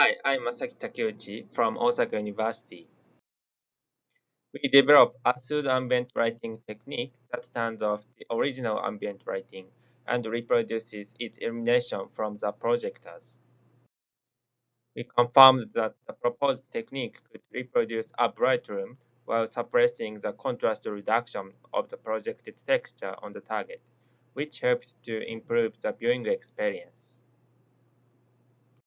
Hi, I'm Masaki Takeuchi from Osaka University. We develop a pseudo-ambient lighting technique that stands off the original ambient lighting and reproduces its illumination from the projectors. We confirmed that the proposed technique could reproduce a bright room while suppressing the contrast reduction of the projected texture on the target, which helped to improve the viewing experience.